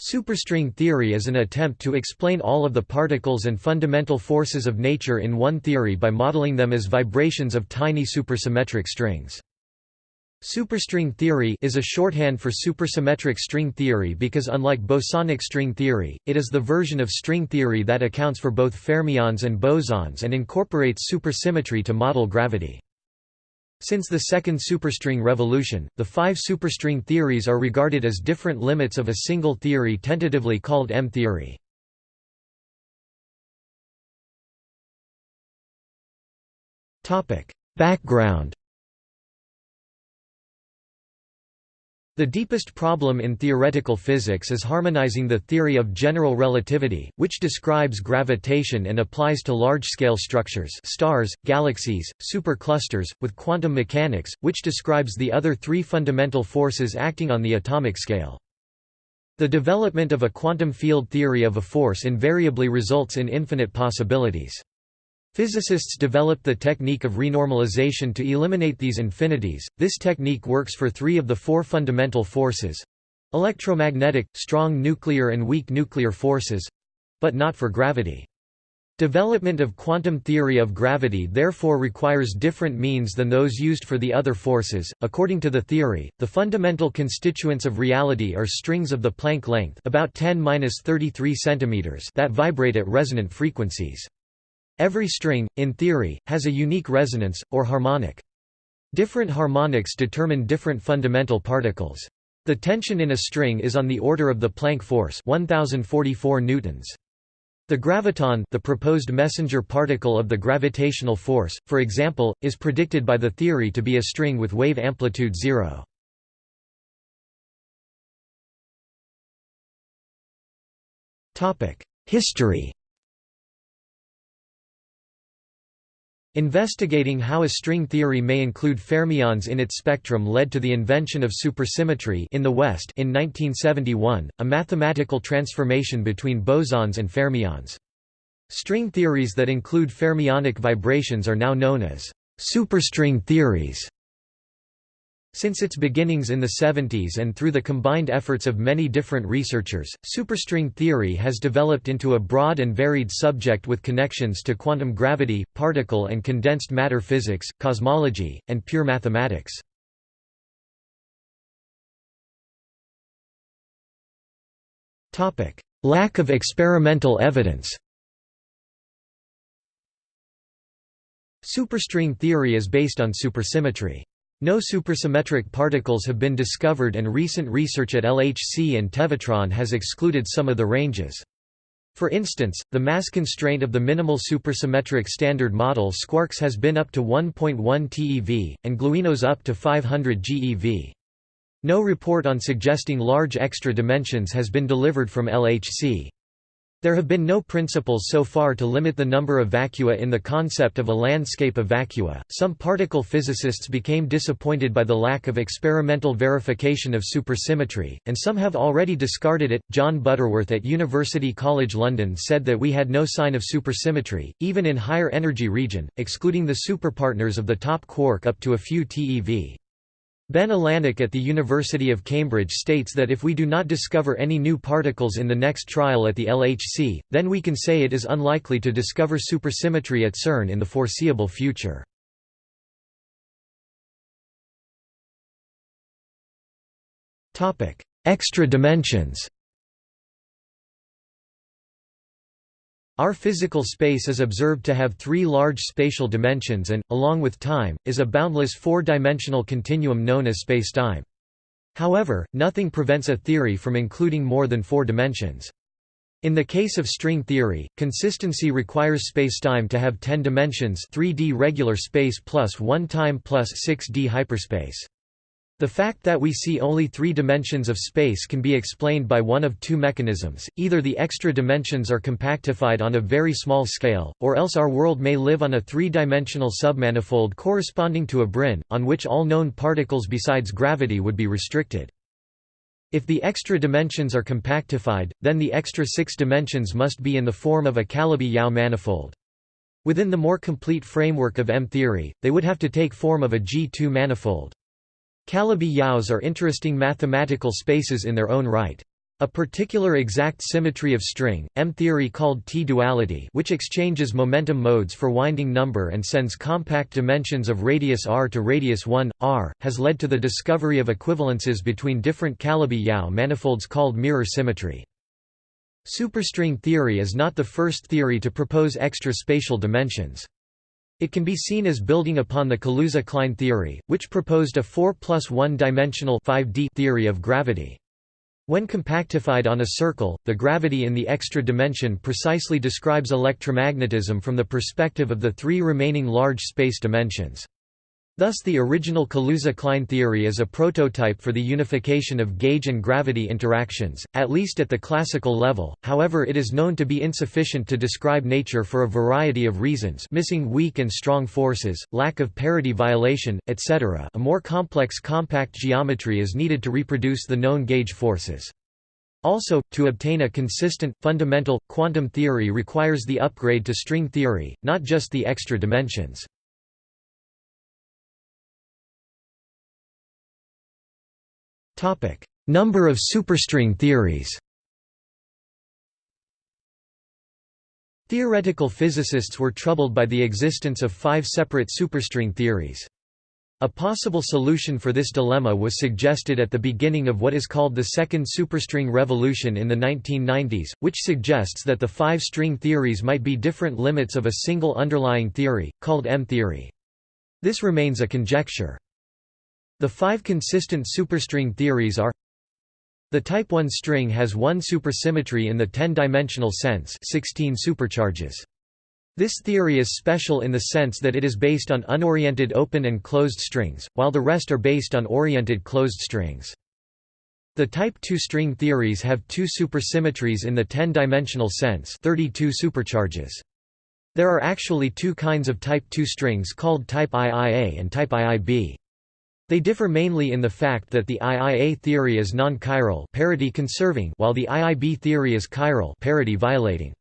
Superstring theory is an attempt to explain all of the particles and fundamental forces of nature in one theory by modeling them as vibrations of tiny supersymmetric strings. Superstring theory is a shorthand for supersymmetric string theory because unlike bosonic string theory, it is the version of string theory that accounts for both fermions and bosons and incorporates supersymmetry to model gravity. Since the second superstring revolution, the five superstring theories are regarded as different limits of a single theory tentatively called M-theory. Background The deepest problem in theoretical physics is harmonizing the theory of general relativity, which describes gravitation and applies to large-scale structures stars, galaxies, superclusters, with quantum mechanics, which describes the other three fundamental forces acting on the atomic scale. The development of a quantum field theory of a force invariably results in infinite possibilities. Physicists developed the technique of renormalization to eliminate these infinities. This technique works for three of the four fundamental forces electromagnetic, strong nuclear, and weak nuclear forces but not for gravity. Development of quantum theory of gravity therefore requires different means than those used for the other forces. According to the theory, the fundamental constituents of reality are strings of the Planck length, about 10-33 cm, that vibrate at resonant frequencies. Every string, in theory, has a unique resonance, or harmonic. Different harmonics determine different fundamental particles. The tension in a string is on the order of the Planck force 1044 newtons. The graviton the proposed messenger particle of the gravitational force, for example, is predicted by the theory to be a string with wave amplitude zero. History Investigating how a string theory may include fermions in its spectrum led to the invention of supersymmetry in the West in 1971, a mathematical transformation between bosons and fermions. String theories that include fermionic vibrations are now known as superstring theories. Since its beginnings in the 70s and through the combined efforts of many different researchers, superstring theory has developed into a broad and varied subject with connections to quantum gravity, particle and condensed matter physics, cosmology, and pure mathematics. Lack of experimental evidence Superstring theory is based on supersymmetry. No supersymmetric particles have been discovered and recent research at LHC and Tevatron has excluded some of the ranges. For instance, the mass constraint of the minimal supersymmetric standard model Squarks has been up to 1.1 TeV, and gluinos up to 500 GeV. No report on suggesting large extra dimensions has been delivered from LHC. There have been no principles so far to limit the number of vacua in the concept of a landscape of vacua. Some particle physicists became disappointed by the lack of experimental verification of supersymmetry, and some have already discarded it. John Butterworth at University College London said that we had no sign of supersymmetry, even in higher energy region, excluding the superpartners of the top quark up to a few TeV. Ben Allanach at the University of Cambridge states that if we do not discover any new particles in the next trial at the LHC, then we can say it is unlikely to discover supersymmetry at CERN in the foreseeable future. Extra dimensions Our physical space is observed to have three large spatial dimensions and, along with time, is a boundless four-dimensional continuum known as spacetime. However, nothing prevents a theory from including more than four dimensions. In the case of string theory, consistency requires spacetime to have 10 dimensions 3D regular space plus 1 time plus 6D hyperspace. The fact that we see only three dimensions of space can be explained by one of two mechanisms, either the extra dimensions are compactified on a very small scale, or else our world may live on a three-dimensional submanifold corresponding to a brane, on which all known particles besides gravity would be restricted. If the extra dimensions are compactified, then the extra six dimensions must be in the form of a Calabi-Yau manifold. Within the more complete framework of M-theory, they would have to take form of a G2 manifold. Calabi-Yaus are interesting mathematical spaces in their own right. A particular exact symmetry of string, M-theory called T-duality which exchanges momentum modes for winding number and sends compact dimensions of radius r to radius 1, r, has led to the discovery of equivalences between different Calabi-Yau manifolds called mirror symmetry. Superstring theory is not the first theory to propose extra spatial dimensions. It can be seen as building upon the Kaluza-Klein theory, which proposed a 4 plus 1 dimensional 5D theory of gravity. When compactified on a circle, the gravity in the extra dimension precisely describes electromagnetism from the perspective of the three remaining large space dimensions. Thus the original Kaluza-Klein theory is a prototype for the unification of gauge and gravity interactions, at least at the classical level, however it is known to be insufficient to describe nature for a variety of reasons missing weak and strong forces, lack of parity violation, etc. a more complex compact geometry is needed to reproduce the known gauge forces. Also, to obtain a consistent, fundamental, quantum theory requires the upgrade to string theory, not just the extra dimensions. Number of superstring theories Theoretical physicists were troubled by the existence of five separate superstring theories. A possible solution for this dilemma was suggested at the beginning of what is called the second superstring revolution in the 1990s, which suggests that the five string theories might be different limits of a single underlying theory, called M-theory. This remains a conjecture. The five consistent superstring theories are the type 1 string has one supersymmetry in the 10-dimensional sense 16 supercharges. This theory is special in the sense that it is based on unoriented open and closed strings, while the rest are based on oriented closed strings. The type 2 string theories have two supersymmetries in the 10-dimensional sense 32 supercharges. There are actually two kinds of type 2 strings called type IIA and type IIB. They differ mainly in the fact that the IIA theory is non-chiral parity conserving while the IIB theory is chiral parity violating.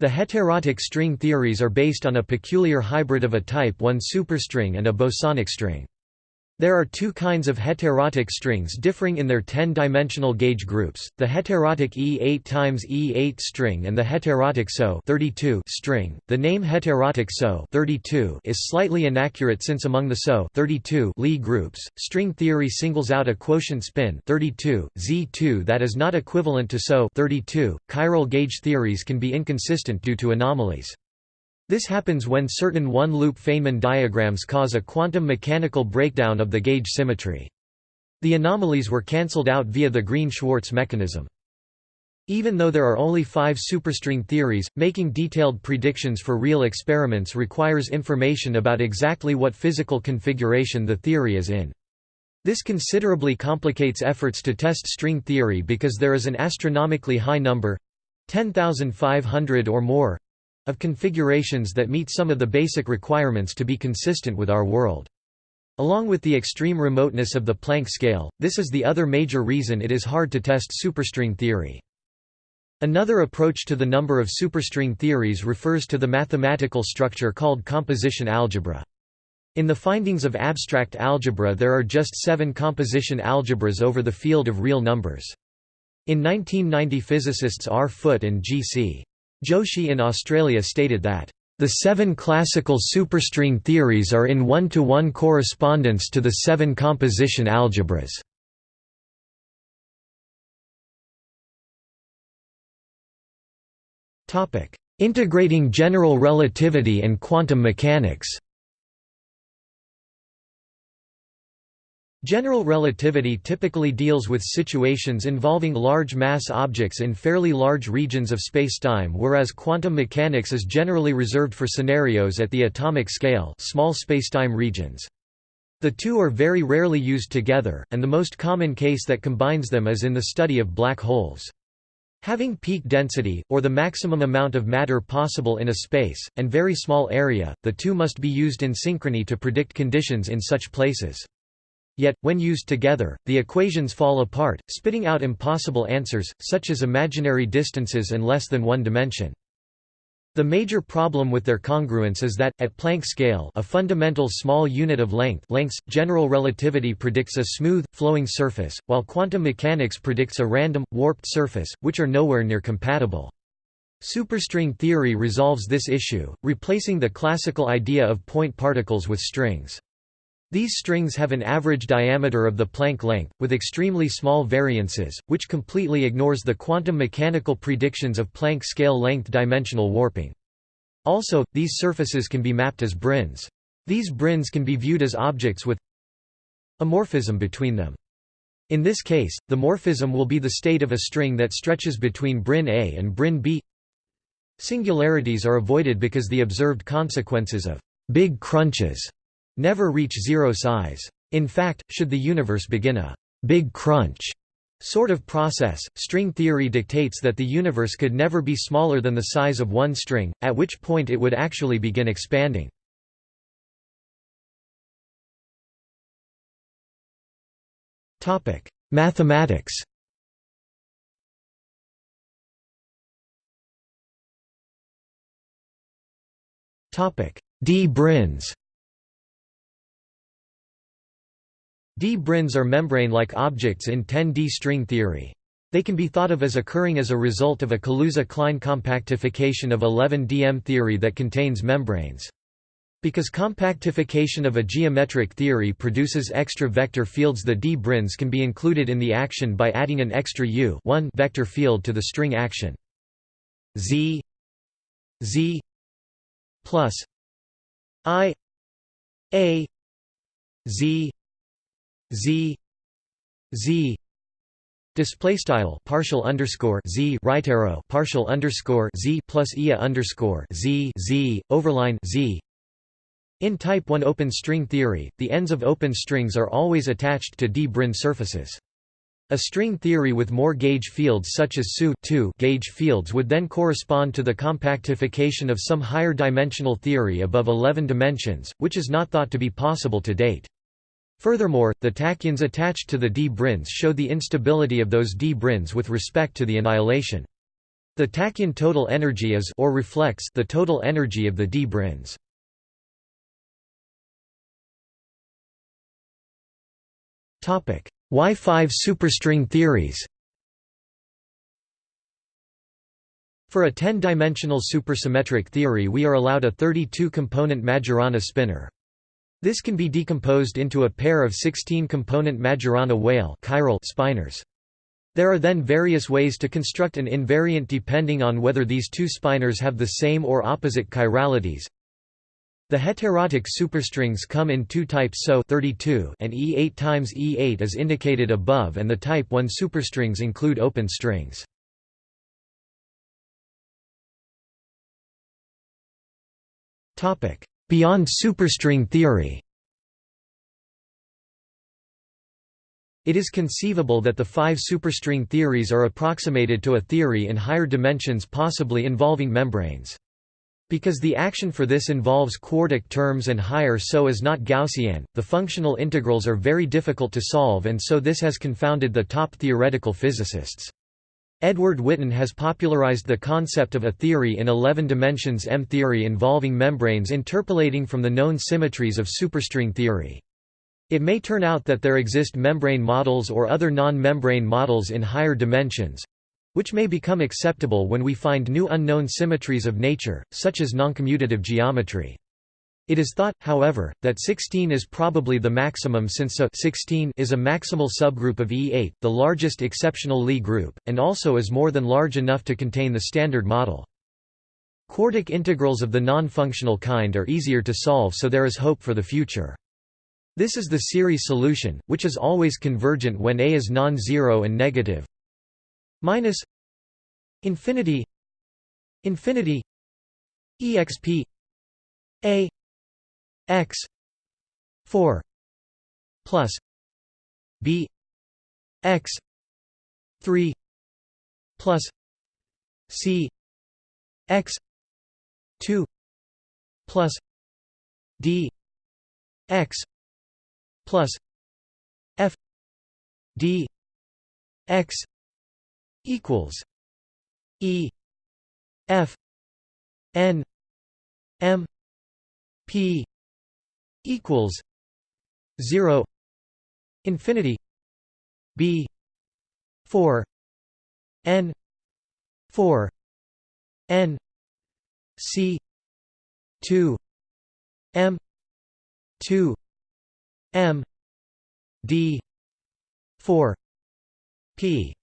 The heterotic string theories are based on a peculiar hybrid of a type 1 superstring and a bosonic string. There are two kinds of heterotic strings differing in their 10-dimensional gauge groups, the heterotic E8 times E8 string and the heterotic SO 32 string. The name heterotic SO 32 is slightly inaccurate since among the SO 32 Lie groups, string theory singles out a quotient spin 32, Z2 that is not equivalent to SO 32. Chiral gauge theories can be inconsistent due to anomalies. This happens when certain one-loop Feynman diagrams cause a quantum mechanical breakdown of the gauge symmetry. The anomalies were cancelled out via the Green-Schwarz mechanism. Even though there are only five superstring theories, making detailed predictions for real experiments requires information about exactly what physical configuration the theory is in. This considerably complicates efforts to test string theory because there is an astronomically high number—10,500 or more of configurations that meet some of the basic requirements to be consistent with our world. Along with the extreme remoteness of the Planck scale, this is the other major reason it is hard to test superstring theory. Another approach to the number of superstring theories refers to the mathematical structure called composition algebra. In the findings of abstract algebra there are just seven composition algebras over the field of real numbers. In 1990 physicists R. Foote and G. C. Joshi in Australia stated that, "...the seven classical superstring theories are in one-to-one -one correspondence to the seven composition algebras." Integrating general relativity and quantum mechanics General relativity typically deals with situations involving large mass objects in fairly large regions of spacetime whereas quantum mechanics is generally reserved for scenarios at the atomic scale small spacetime regions. The two are very rarely used together, and the most common case that combines them is in the study of black holes. Having peak density, or the maximum amount of matter possible in a space, and very small area, the two must be used in synchrony to predict conditions in such places. Yet, when used together, the equations fall apart, spitting out impossible answers, such as imaginary distances and less than one dimension. The major problem with their congruence is that, at Planck scale a fundamental small unit of length lengths, general relativity predicts a smooth, flowing surface, while quantum mechanics predicts a random, warped surface, which are nowhere near compatible. Superstring theory resolves this issue, replacing the classical idea of point particles with strings. These strings have an average diameter of the Planck length, with extremely small variances, which completely ignores the quantum mechanical predictions of Planck scale length dimensional warping. Also, these surfaces can be mapped as branes. These branes can be viewed as objects with a morphism between them. In this case, the morphism will be the state of a string that stretches between brane A and brane B. Singularities are avoided because the observed consequences of big crunches never reach zero size. In fact, should the universe begin a big crunch sort of process, string theory dictates that the universe could never be smaller than the size of one string, at which point it would actually begin expanding. Topic: Mathematics Topic: D-branes D-branes are membrane-like objects in 10D string theory. They can be thought of as occurring as a result of a Kaluza-Klein compactification of 11DM theory that contains membranes. Because compactification of a geometric theory produces extra vector fields the D-branes can be included in the action by adding an extra U vector field to the string action. Z Z plus I A Z z z display style partial underscore z right arrow partial underscore z plus ia underscore z z overline z in type 1 open string theory the ends of open strings are always attached to d-brane surfaces a string theory with more gauge fields such as SU gauge fields would then correspond to the compactification of some higher dimensional theory above 11 dimensions, which is not thought to be possible to date. Furthermore, the tachyons attached to the d-branes show the instability of those d-branes with respect to the annihilation. The tachyon total energy is or reflects the total energy of the d-branes. Topic: Y5 superstring theories. For a 10-dimensional supersymmetric theory we are allowed a 32-component Majorana spinor. This can be decomposed into a pair of 16-component Majorana Weyl spinors. There are then various ways to construct an invariant depending on whether these two spinors have the same or opposite chiralities. The heterotic superstrings come in two types SO 32 and E8 times E8 is indicated above and the type 1 superstrings include open strings. Beyond superstring theory It is conceivable that the five superstring theories are approximated to a theory in higher dimensions possibly involving membranes. Because the action for this involves quartic terms and higher so is not Gaussian, the functional integrals are very difficult to solve and so this has confounded the top theoretical physicists. Edward Witten has popularized the concept of a theory in 11 dimensions M-theory involving membranes interpolating from the known symmetries of superstring theory. It may turn out that there exist membrane models or other non-membrane models in higher dimensions—which may become acceptable when we find new unknown symmetries of nature, such as noncommutative geometry. It is thought, however, that 16 is probably the maximum since So 16 is a maximal subgroup of E8, the largest exceptional Lie group, and also is more than large enough to contain the standard model. Quartic integrals of the non-functional kind are easier to solve so there is hope for the future. This is the series solution, which is always convergent when A is non-zero and negative. Minus infinity infinity exp A x 4 plus b x 3 plus c x 2 plus d x plus f d x equals e f n m p equals 0 infinity b 4 n 4 n c 2 m 2 m d 4 p.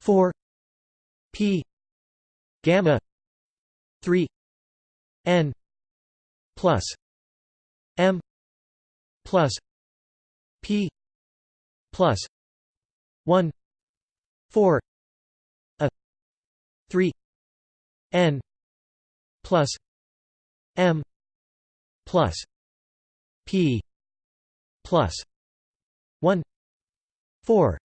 4 p gamma 3 n plus plus p plus 1 4 a 3 n plus m plus p plus 1 4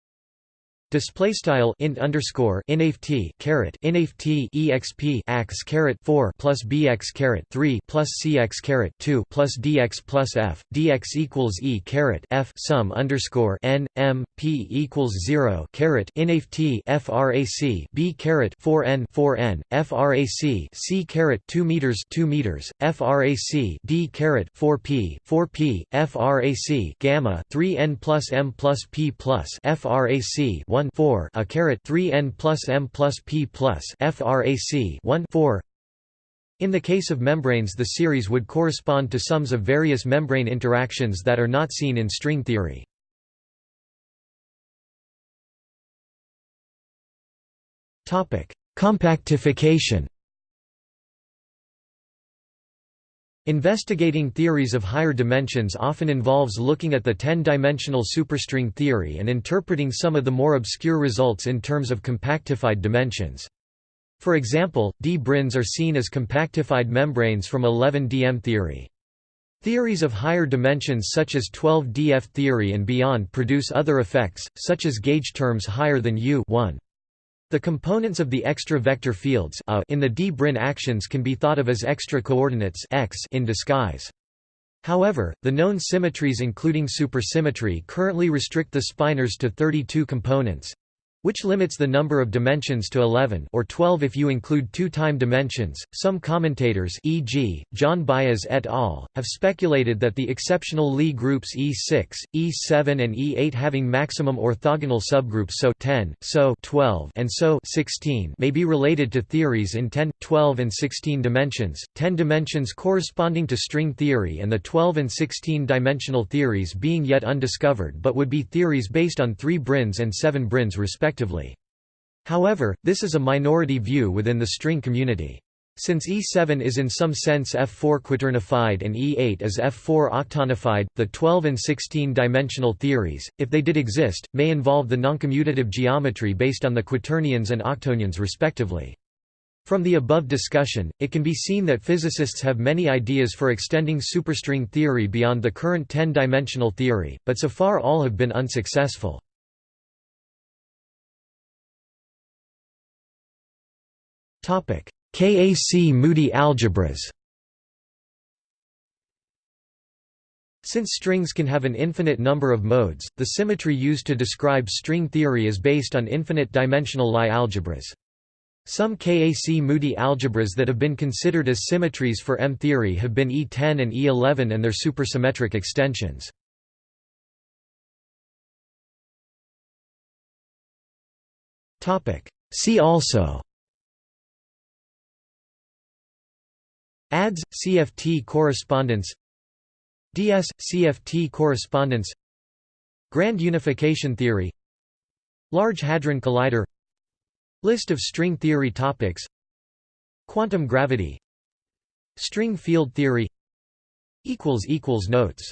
Display style int underscore inft caret inft exp x caret four plus bx caret three plus cx caret two plus dx plus f dx equals e caret f sum underscore n m p equals zero caret inft frac b caret four n four n frac c caret two meters two meters frac d caret four p four p frac gamma three n plus m plus p plus frac 1 4 a caret 3 n plus m plus p plus frac 1 4 in the case of membranes the series would correspond to sums of various membrane interactions that are not seen in string theory. Compactification Investigating theories of higher dimensions often involves looking at the 10-dimensional superstring theory and interpreting some of the more obscure results in terms of compactified dimensions. For example, d-branes are seen as compactified membranes from 11-dm theory. Theories of higher dimensions such as 12-df theory and beyond produce other effects, such as gauge terms higher than U 1. The components of the extra vector fields a in the d-brane actions can be thought of as extra coordinates x in disguise. However, the known symmetries including supersymmetry currently restrict the spinors to 32 components, which limits the number of dimensions to 11 or 12 if you include two-time dimensions. Some commentators, e.g., John Baez et al., have speculated that the exceptional Lie groups E6, E7 and E8 having maximum orthogonal subgroups SO 10, SO 12, and SO 16 may be related to theories in 10, 12 and 16 dimensions, 10 dimensions corresponding to string theory and the 12 and 16 dimensional theories being yet undiscovered but would be theories based on 3 branes and 7 branes respectively respectively. However, this is a minority view within the string community. Since E7 is in some sense F4 quaternified and E8 is F4 octonified, the 12 and 16 dimensional theories, if they did exist, may involve the noncommutative geometry based on the quaternions and octonions respectively. From the above discussion, it can be seen that physicists have many ideas for extending superstring theory beyond the current 10-dimensional theory, but so far all have been unsuccessful. KAC-Moody algebras Since strings can have an infinite number of modes, the symmetry used to describe string theory is based on infinite-dimensional Lie algebras. Some KAC-Moody algebras that have been considered as symmetries for M-theory have been E10 and E11 and their supersymmetric extensions. See also ADS – CFT correspondence. DS – CFT correspondence. Grand unification theory. Large Hadron Collider. List of string theory topics. Quantum gravity. String field theory. Notes